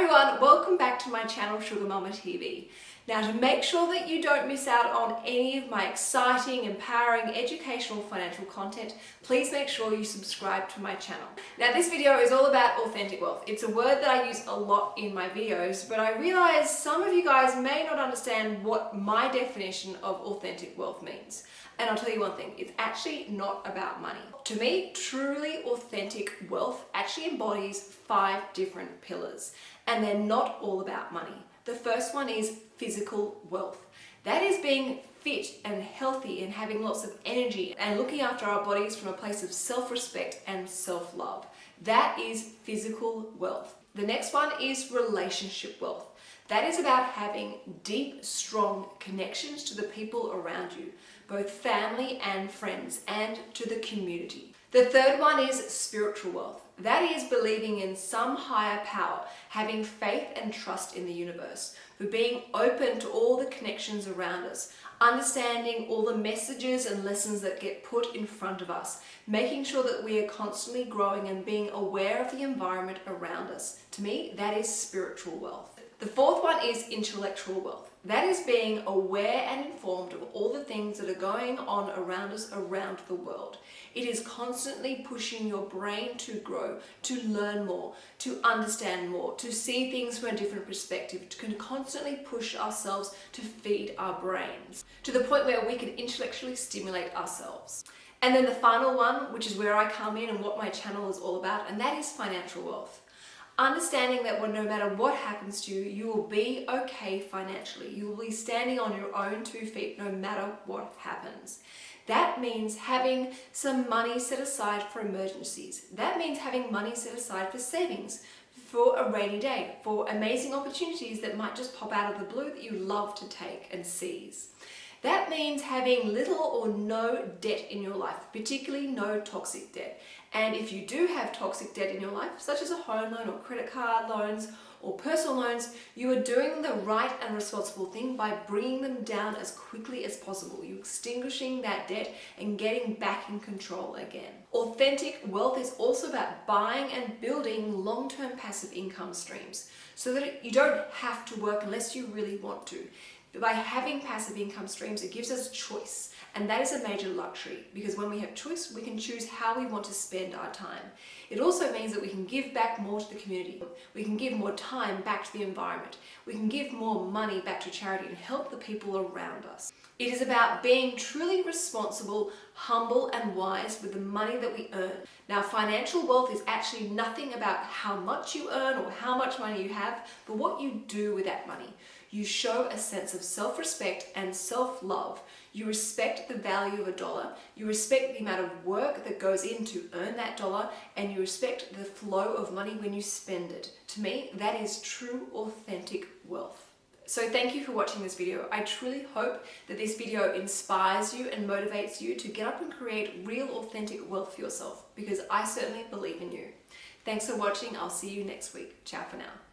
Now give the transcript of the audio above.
everyone, welcome back to my channel Sugar Mama TV. Now to make sure that you don't miss out on any of my exciting, empowering, educational financial content, please make sure you subscribe to my channel. Now this video is all about authentic wealth. It's a word that I use a lot in my videos, but I realize some of you guys may not understand what my definition of authentic wealth means. And I'll tell you one thing, it's actually not about money. To me, truly authentic wealth actually embodies five different pillars, and they're not all about money. The first one is physical wealth. That is being fit and healthy and having lots of energy and looking after our bodies from a place of self-respect and self-love. That is physical wealth. The next one is relationship wealth. That is about having deep, strong connections to the people around you, both family and friends, and to the community. The third one is spiritual wealth. That is believing in some higher power, having faith and trust in the universe, for being open to all the connections around us, understanding all the messages and lessons that get put in front of us, making sure that we are constantly growing and being aware of the environment around us. To me, that is spiritual wealth. The fourth one is intellectual wealth. That is being aware and informed of all the things that are going on around us around the world. It is constantly pushing your brain to grow, to learn more, to understand more, to see things from a different perspective, to constantly push ourselves to feed our brains to the point where we can intellectually stimulate ourselves. And then the final one, which is where I come in and what my channel is all about, and that is financial wealth. Understanding that no matter what happens to you, you will be okay financially. You will be standing on your own two feet no matter what happens. That means having some money set aside for emergencies. That means having money set aside for savings, for a rainy day, for amazing opportunities that might just pop out of the blue that you love to take and seize. That means having little or no debt in your life, particularly no toxic debt. And if you do have toxic debt in your life, such as a home loan or credit card loans or personal loans, you are doing the right and responsible thing by bringing them down as quickly as possible. You're extinguishing that debt and getting back in control again. Authentic wealth is also about buying and building long-term passive income streams so that you don't have to work unless you really want to. By having passive income streams, it gives us choice. And that is a major luxury because when we have choice, we can choose how we want to spend our time. It also means that we can give back more to the community. We can give more time back to the environment. We can give more money back to charity and help the people around us. It is about being truly responsible, humble and wise with the money that we earn. Now financial wealth is actually nothing about how much you earn or how much money you have, but what you do with that money. You show a sense of self-respect and self-love. You respect the value of a dollar. You respect the amount of work that goes in to earn that dollar and you respect the flow of money when you spend it. To me, that is true, authentic wealth. So thank you for watching this video. I truly hope that this video inspires you and motivates you to get up and create real authentic wealth for yourself because I certainly believe in you. Thanks for watching. I'll see you next week. Ciao for now.